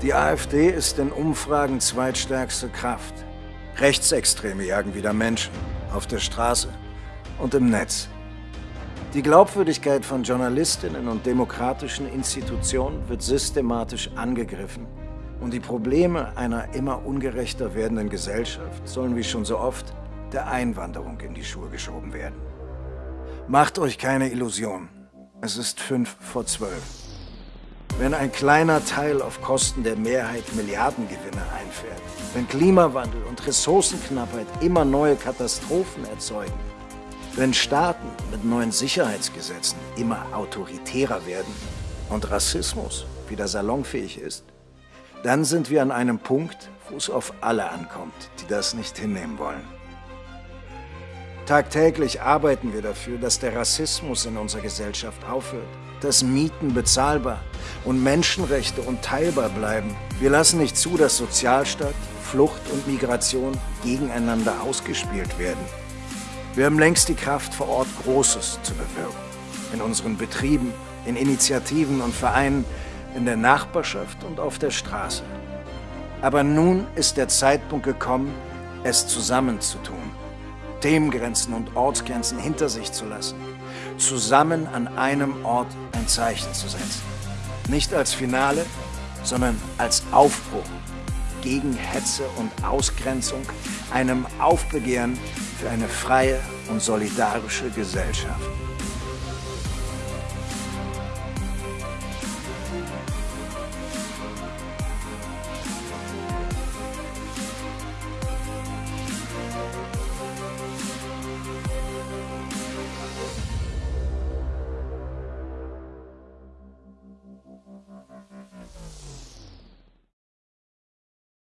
Die AfD ist in Umfragen zweitstärkste Kraft. Rechtsextreme jagen wieder Menschen auf der Straße und im Netz. Die Glaubwürdigkeit von Journalistinnen und demokratischen Institutionen wird systematisch angegriffen. Und die Probleme einer immer ungerechter werdenden Gesellschaft sollen wie schon so oft der Einwanderung in die Schuhe geschoben werden. Macht euch keine Illusion. Es ist fünf vor zwölf. Wenn ein kleiner Teil auf Kosten der Mehrheit Milliardengewinne einfährt, wenn Klimawandel und Ressourcenknappheit immer neue Katastrophen erzeugen, wenn Staaten mit neuen Sicherheitsgesetzen immer autoritärer werden und Rassismus wieder salonfähig ist, dann sind wir an einem Punkt, wo es auf alle ankommt, die das nicht hinnehmen wollen. Tagtäglich arbeiten wir dafür, dass der Rassismus in unserer Gesellschaft aufhört, dass Mieten bezahlbar und Menschenrechte unteilbar bleiben. Wir lassen nicht zu, dass Sozialstaat, Flucht und Migration gegeneinander ausgespielt werden. Wir haben längst die Kraft vor Ort, Großes zu bewirken. In unseren Betrieben, in Initiativen und Vereinen, in der Nachbarschaft und auf der Straße. Aber nun ist der Zeitpunkt gekommen, es zusammenzutun. Themengrenzen und Ortsgrenzen hinter sich zu lassen. Zusammen an einem Ort ein Zeichen zu setzen. Nicht als Finale, sondern als Aufbruch gegen Hetze und Ausgrenzung, einem Aufbegehren für eine freie und solidarische Gesellschaft.